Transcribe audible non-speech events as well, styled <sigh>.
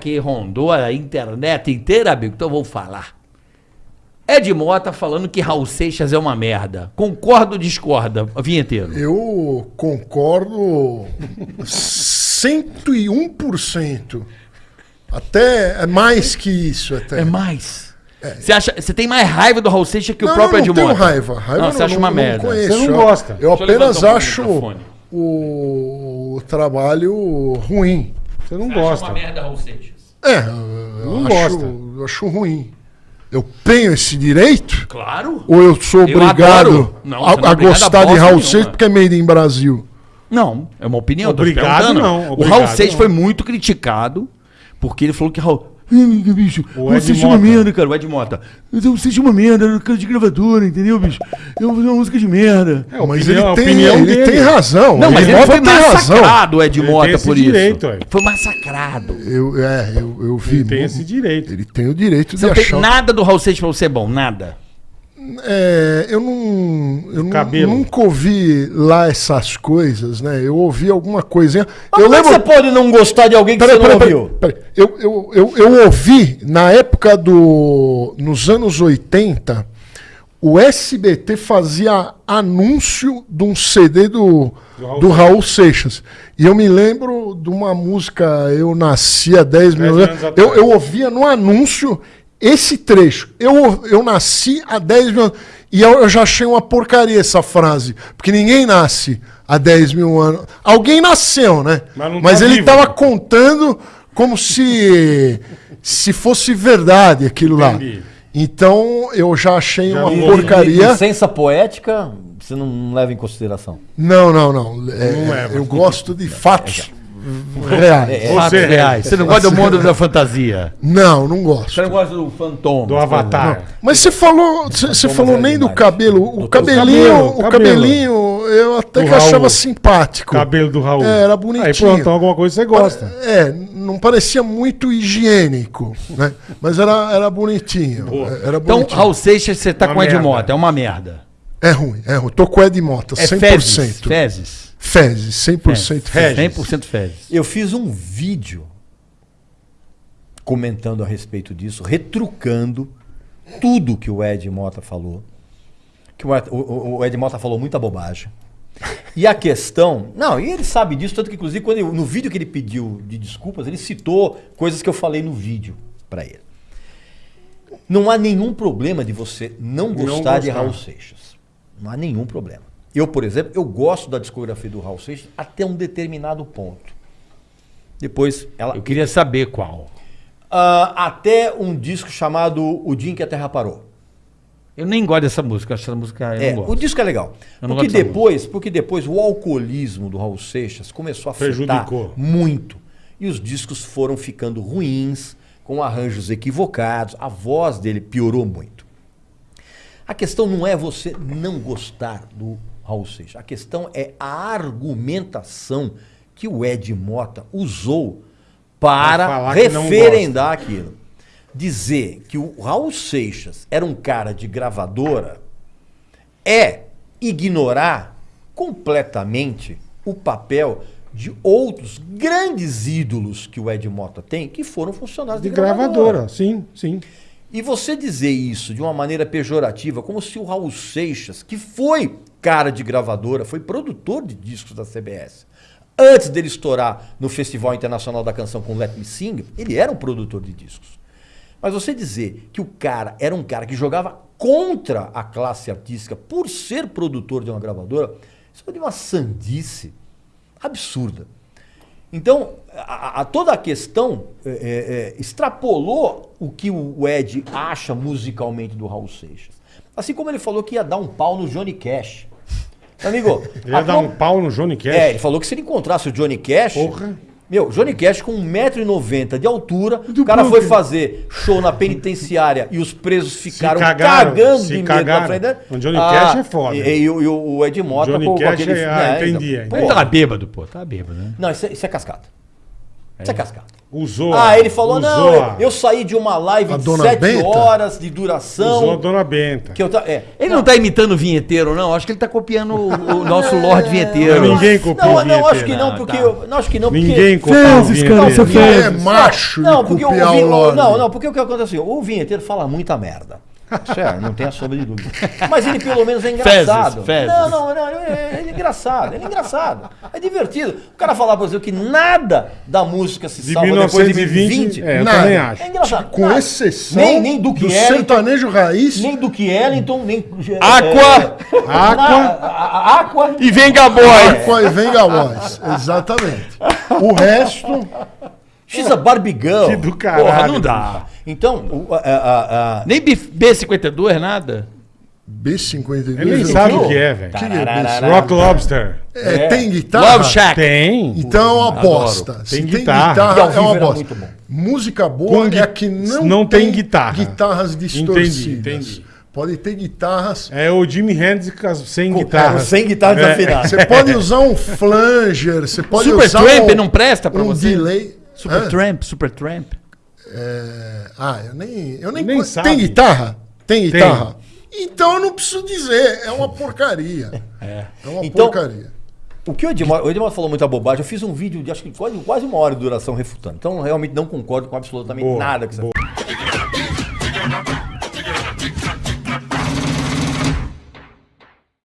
que rondou a internet inteira, amigo, então eu vou falar. Ed Mota falando que Raul Seixas é uma merda. Concorda ou discorda, vinheteiro? Eu concordo 101%. Até é mais que isso até. É mais. Você acha, você tem mais raiva do Raul Seixas que o Não, próprio não, Ed não tenho raiva. Raiva Não, você acha uma merda. conheço. Você não gosta. Eu Deixa apenas um o acho microfone. o trabalho ruim. Você não gosta. merda, Raul Seixas? É, eu Não acho, gosta. eu acho ruim. Eu tenho esse direito? Claro. Ou eu sou Eu obrigado adoro. Não, a, você não é a a gostar de Raul. Seixas porque é made in Brasil? Não, é uma opinião. Obrigado, não, o obrigado, Raul Seixas foi muito criticado porque ele falou que Raul. Bicho, O Ed é uma merda, cara. O Ed Mota. Seixas é uma merda, era cara de gravadora, entendeu, bicho? Eu vou fazer uma música de merda. É, Mas ele, tem, ele dele. tem razão. Não, mas ele ele foi massacrado, o Ed Ele tem Mota, esse por isso. direito, ué. Foi massacrado. Eu, é, eu, eu vi. Ele tem esse direito. Ele tem o direito Você de não tem achar. nada do Raul Seixas pra você bom, nada. É, eu não. Eu Cabelo. nunca ouvi lá essas coisas, né? Eu ouvi alguma coisinha. Mas eu como é que lembro. você pode não gostar de alguém que Peraí, você não peraí, ouviu? Eu, eu, eu, eu ouvi na época do. Nos anos 80, o SBT fazia anúncio de um CD do, Do Raul do Raul Seixas. E eu me lembro de uma música, Eu Nasci há 10 mil anos. Eu, eu ouvia no anúncio esse trecho. Eu, eu nasci há 10 mil anos. E eu, eu já achei uma porcaria essa frase. Porque ninguém nasce há 10 mil anos. Alguém nasceu, né? Mas não Mas tá ele estava contando como se se fosse verdade aquilo lá. Então eu já achei Já uma não- porcaria. Licença poética, você não leva em consideração. Não, não, não. É, Não leva. eu gosto de <laughs> fatos reais. Fatos Você- reais. Você não gosta do mundo da fantasia. Não, não gosto. Você não gosta do fantoma. Do Avatar. Mas você falou, você você falou nem do demais. cabelo. O cabelinho, cabelo, o cabelo. cabelinho, eu até Do que Raul. achava simpático. Cabelo do Raul. É, era bonitinho. Aí pronto, então alguma coisa você gosta. É, não parecia muito higiênico, né? Mas era, era bonitinho. é, Era Então, bonitinho. Raul Seixas, você tá Uma com Ed merda. Mota. É uma merda. É ruim, é ruim. Tô com o Ed Mota, É 100%. fezes. Fezes. Fezes, 100% fezes. 100% fezes. Eu fiz um vídeo comentando a respeito disso, retrucando tudo que o Ed Mota falou. Que o Ed, o- o Ed Mota falou muita bobagem. E a questão. Não, e ele sabe disso, tanto que, inclusive, quando ele- no vídeo que ele pediu de desculpas, ele citou coisas que eu falei no vídeo pra ele. Não há nenhum problema de você não gostar, de gostar. Raul Seixas. Não há nenhum problema. Eu, por exemplo, eu gosto da discografia do Raul Seixas até um determinado ponto. Depois, ela. Eu queria saber qual. Ah, até um disco chamado O Dia em que a Terra Parou. Eu nem gosto dessa música. Acho essa música. Eu É, não o disco é legal. Eu Porque depois, porque depois o alcoolismo do Raul Seixas começou a afetar Prejudicou. muito. E os discos foram ficando ruins, com arranjos equivocados, a voz dele piorou muito. A questão não é você não gostar do Raul Seixas. A questão é a argumentação que o Ed Mota usou para referendar aquilo. Dizer que o Raul Seixas era um cara de gravadora é ignorar completamente o papel de outros grandes ídolos que o Ed Mota tem, que foram funcionários de, De gravadora, sim, sim. e você dizer isso de uma maneira pejorativa, como se o Raul Seixas, que foi cara de gravadora, foi produtor de discos da CBS, antes dele estourar no Festival Internacional da Canção com Let Me Sing, ele era um produtor de discos. Mas você dizer que o cara era um cara que jogava contra a classe artística por ser produtor de uma gravadora, isso é de uma sandice absurda. Então, a, a- toda a questão é, é, é, extrapolou o que o Ed acha musicalmente do Raul Seixas. Assim como ele falou que ia dar um pau no Johnny Cash. Amigo, <laughs> Ele ia a dar um pau no Johnny Cash. é, ele falou que se ele encontrasse o Johnny Cash. Porra. Meu, Johnny Cash com 1,90m de altura, o cara foi fazer show na penitenciária e os presos ficaram cagaram, cagando se de medo cagaram. na frente dele. O Johnny Cash é foda. E, e o- e o Ed Mota Johnny com Cash aquele. é- ah, né, entendi, então, entendi. Ele tava bêbado, pô. Tava bêbado, né? Não, isso é, isso é cascata. Isso é cascata. Usou. Ah, ele falou, usou não, eu, a- eu saí de uma live de dona 7 Benta? horas de Usou a duração. dona Benta. Que eu ta- é. Ele não tá imitando o vinheteiro, não. Acho que ele tá copiando o, o nosso Lorde Vinheteiro. Ninguém copia Não, o não, acho vinheteiro. que não, Não, porque. tá. eu- não, acho que não, porque. Ninguém copia vinheteiro. cara, você fez. é macho Não, porque o, o. Não, não, porque o que acontece assim, o vinheteiro fala muita merda. Sério, não tenha sombra de dúvida. Mas ele pelo menos é engraçado. Fezes, fezes. Não, não, não, ele é, ele é engraçado, ele é engraçado. É divertido. O cara falar pra você que nada da música se De salva depois de 1920, 2020. é, eu Nada. também acho. É engraçado. Com Nada. exceção nem, nem do Ellington, sertanejo raiz, nem Duke Ellington, nem... Aqua! É, Aqua. na- a- a- Aqua. E Venga Boy! Aqua e Venga Boys. Exatamente. O resto, She's a Barbie Girl. Que do caralho. Porra, não dá. Então, o- a- a- a- Nem B- B52, nada. B52. Ele nem sabe o que é, velho. Que que é B52? Rock Lobster. É, tem guitarra? Love Shack. Tem. Então é uma bosta. Tem guitarra. E ao é vivo uma era bosta. muito bom. Música boa Com é a que não, não tem guitarra. guitarras distorcidas. Entendi, entendi. Pode ter guitarras. É o Jimi Hendrix sem guitarra. sem guitarra É. desafinada. Você pode <laughs> usar um flanger, você pode Super usar Tramp um, não presta pra um você? delay. Super Hã? Tramp, Super Tramp. É, Ah, eu nem. Eu nem, Nem sabe. Tem guitarra? Tem guitarra? Então eu não preciso dizer. É uma <laughs> porcaria. É, uma Então- porcaria. O que o Edmar, o Edmar falou muita bobagem. Eu fiz um vídeo de acho que quase, quase uma hora de duração refutando. Então, realmente não concordo com absolutamente Boa, nada que você boa. falou.